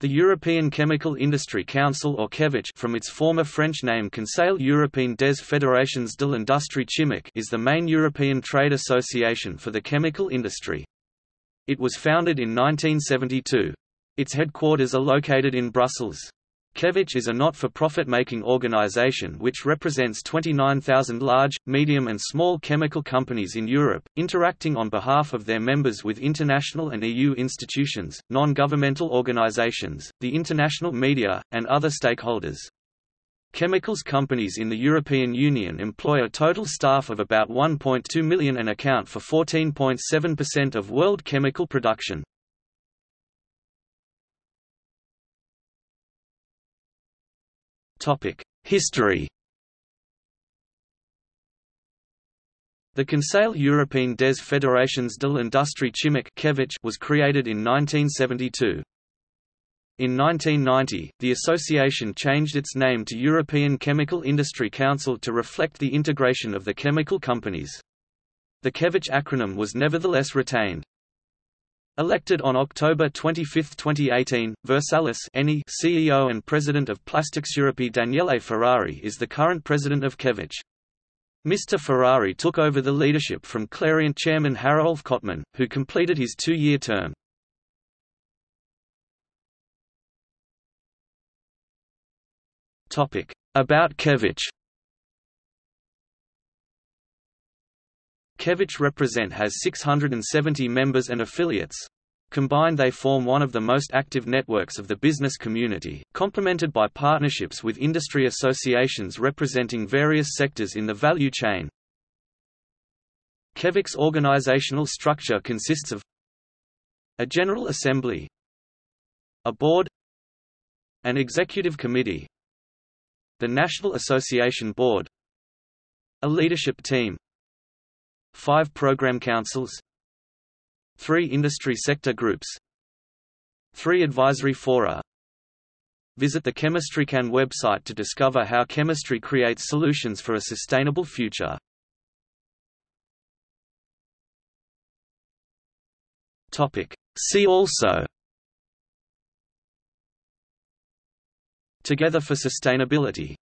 The European Chemical Industry Council or Cefic from its former French name Conseil Européen des Fédérations de l'Industrie Chimique is the main European trade association for the chemical industry. It was founded in 1972. Its headquarters are located in Brussels. Cefic is a not-for-profit making organization which represents 29,000 large, medium and small chemical companies in Europe, interacting on behalf of their members with international and EU institutions, non-governmental organizations, the international media, and other stakeholders. Chemicals companies in the European Union employ a total staff of about 1.2 million and account for 14.7% of world chemical production. History The Conseil Européen des Fédérations de l'Industrie Chimique was created in 1972. In 1990, the association changed its name to European Chemical Industry Council to reflect the integration of the chemical companies. The Cefic acronym was nevertheless retained. Elected on October 25, 2018, Versalis CEO and President of Plastics Europe Daniele Ferrari is the current president of Cefic. Mr. Ferrari took over the leadership from Clariant chairman Hariolf Kottmann, who completed his two-year term. About Cefic Cefic Represent has 670 members and affiliates. Combined they form one of the most active networks of the business community, complemented by partnerships with industry associations representing various sectors in the value chain. Cefic's organizational structure consists of a General Assembly a Board an Executive Committee the National Association Board a Leadership Team 5 Program Councils. 3 Industry Sector Groups. 3 Advisory Fora Visit the ChemistryCan website to discover how chemistry creates solutions for a sustainable future. Topic. See also. Together for Sustainability